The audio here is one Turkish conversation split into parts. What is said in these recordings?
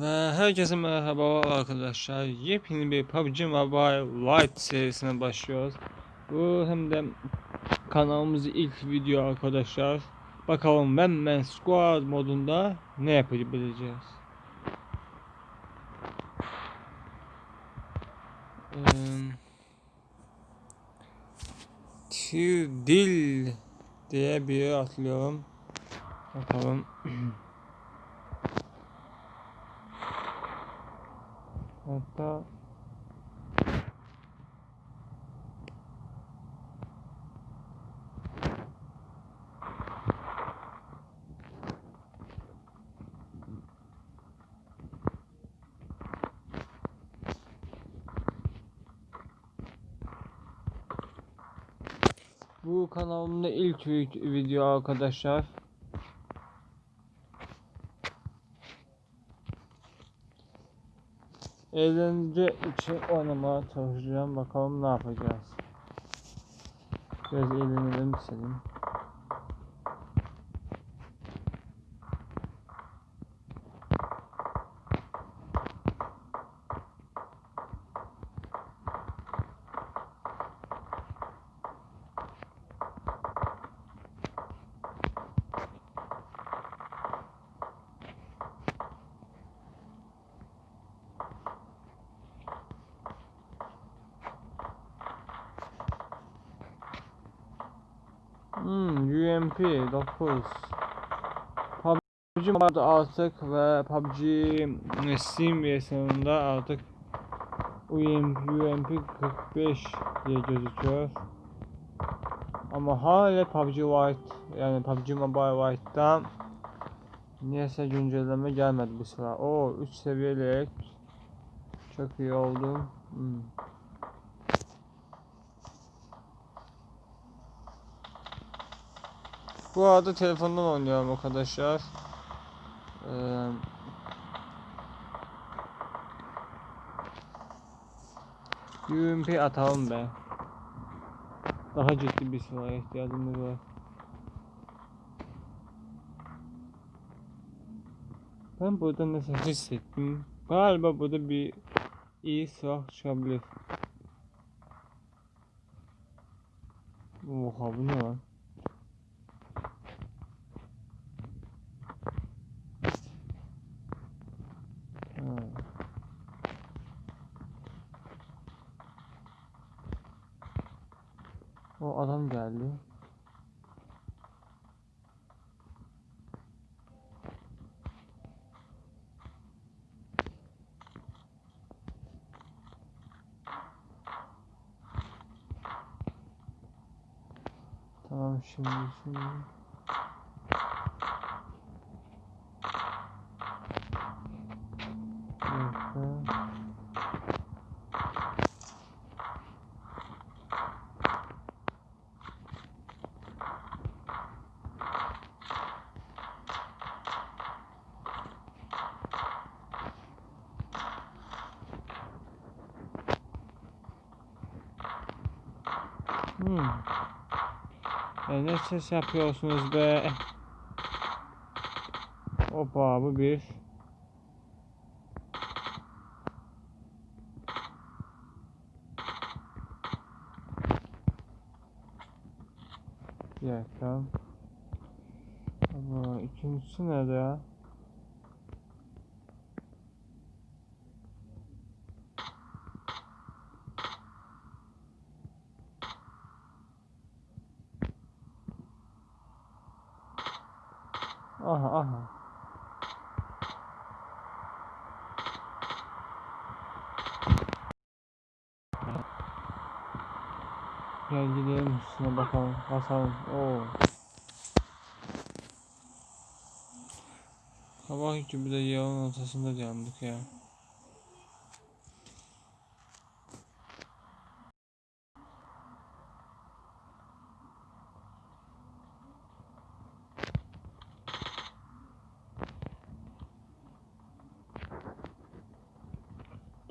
Ve herkese merhaba arkadaşlar. Yepyeni bir PUBG Mobile Lite serisine başlıyoruz. Bu hem de kanalımızın ilk video arkadaşlar. Bakalım ben Man Squad modunda ne yapabileceğiz. Tir dil diye bir atlıyorum. Bakalım. Hatta Bu kanalımda ilk vi- video arkadaşlar. Eğlence için oynamaya çalışacağım. Bakalım ne yapacağız. Biraz eğlenelim istedim. Hmm, UMP 9 PUBG Mobile artık ve PUBG Steam versiyonunda artık UMP, UMP 45 diye gözüküyor. Ama hala PUBG White yani PUBG Mobile White'dan niyeyse güncelleme gelmedi bu sıra. O 3 seviyelik çok iyi oldu. Hmm. Bu arada telefondan oynuyorum arkadaşlar. Ee, UMP atalım be. Daha ciddi bir silah'a ihtiyacımız var. Ben burada nasıl hissettim? Galiba burada bir iyi silah çıkabilir. Oha bu ne lan? O adam geldi. Tamam şimdi şimdi. Hmm. E, ne ses yapıyorsunuz be? Hoppa bu bir. Bir dakika. Ama ikincisi nerede ya? Aha aha. Gel gidelim üstüne bakalım. Basalım. Oo. Sabah gibi de yağın ortasında yandık ya.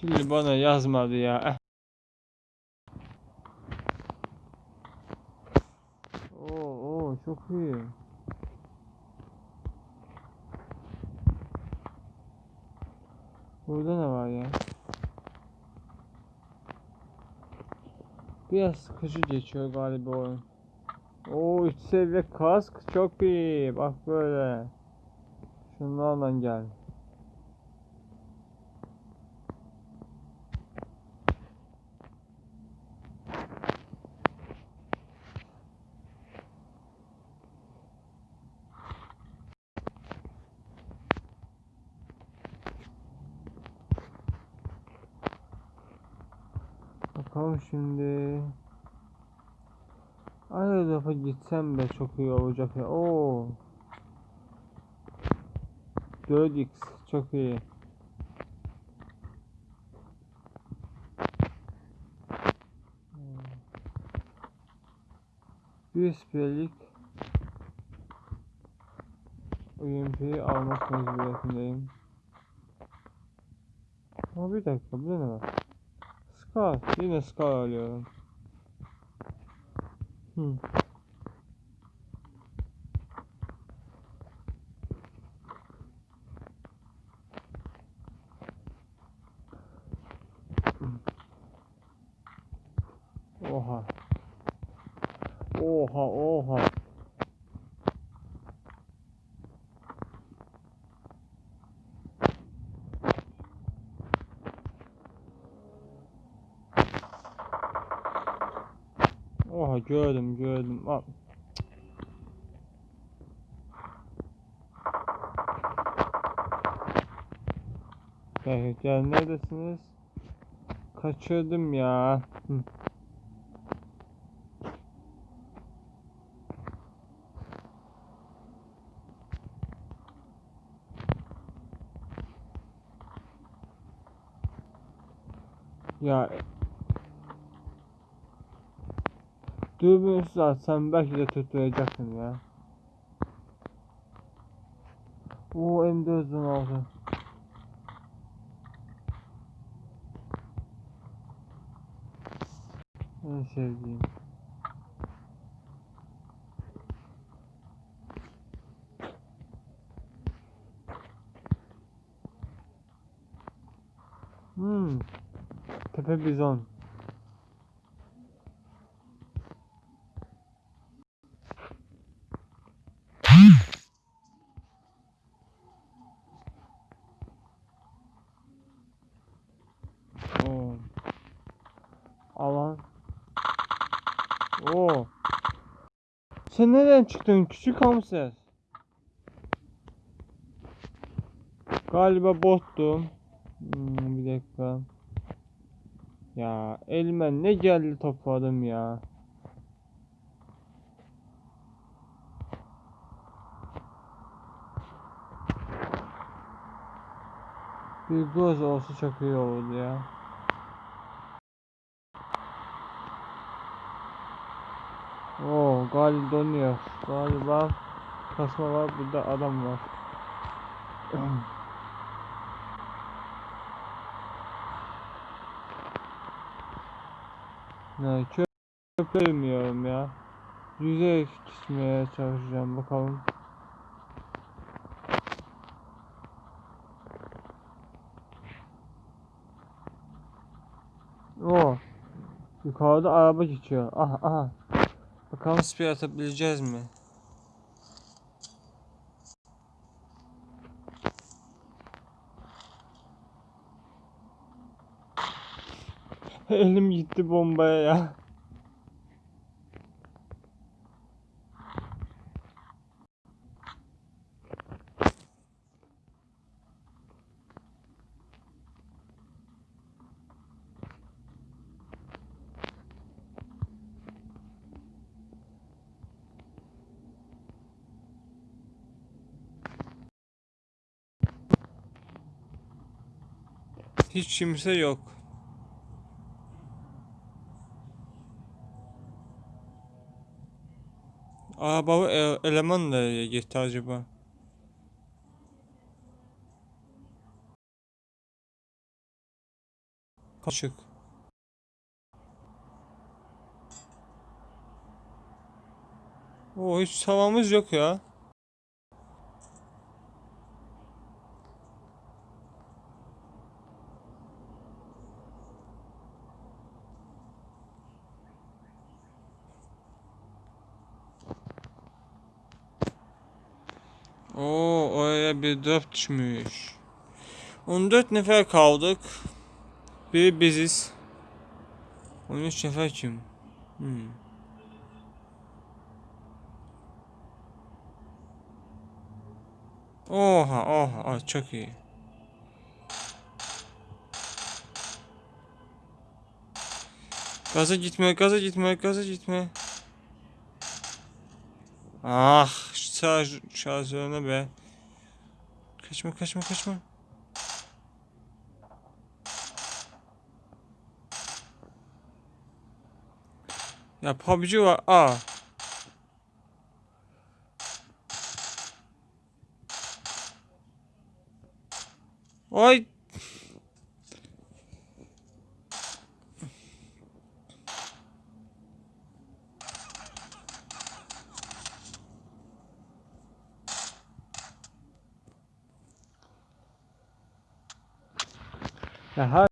Kirli bana yazmadı ya. Eh. Oo, oo çok iyi. Burada ne var ya? Biraz sıkıcı geçiyor galiba oyun. Oo 3 seviye kask çok iyi. Bak böyle. Şunlarla gel. Bakalım şimdi. Aynı defa gitsem de çok iyi olacak ya. Oo. 4x çok iyi. USB'lik UMP'yi almak mecburiyetindeyim. Ama bir dakika bu ne var? Scar. Yine Scar alıyorum. Hmm. Oha. Oha oha. Gördüm gördüm. Al. Gel, gel neredesiniz? Kaçırdım ya. Hı. Ya Dürbünsüz atsam belki de tutturacaksın ya. Oo M416 En sevdiğim. Hmm. Tepe bizon. Oo. Alan. Oo. Sen nereden çıktın küçük hamster? Galiba bottum. Hmm, bir dakika. Ya elime ne geldi topladım ya. Bir göz olsa çok iyi olurdu ya. Oo galiba donuyor. Galiba kasma var burada adam var. ne çöp çöplemiyorum ya. Yüzeye çizmeye çalışacağım bakalım. Oo. Yukarıda araba geçiyor. Aha aha. Bakalım speed atabileceğiz mi? Elim gitti bombaya ya. Hiç kimse yok. Aa baba e- eleman nereye gitti acaba? Kaçık. Oo hiç savamız yok ya. Oo, drop düşmüş. 14 nefer kaldık. Biri biziz. 13 nefer kim? Hmm. Oha oha çok iyi. Gaza gitme, gaza gitme, gaza gitme. Ah, şarj, şarjörüne be. Kaçma, kaçma, kaçma. Ya PUBG var. Aa. Ay. Ya her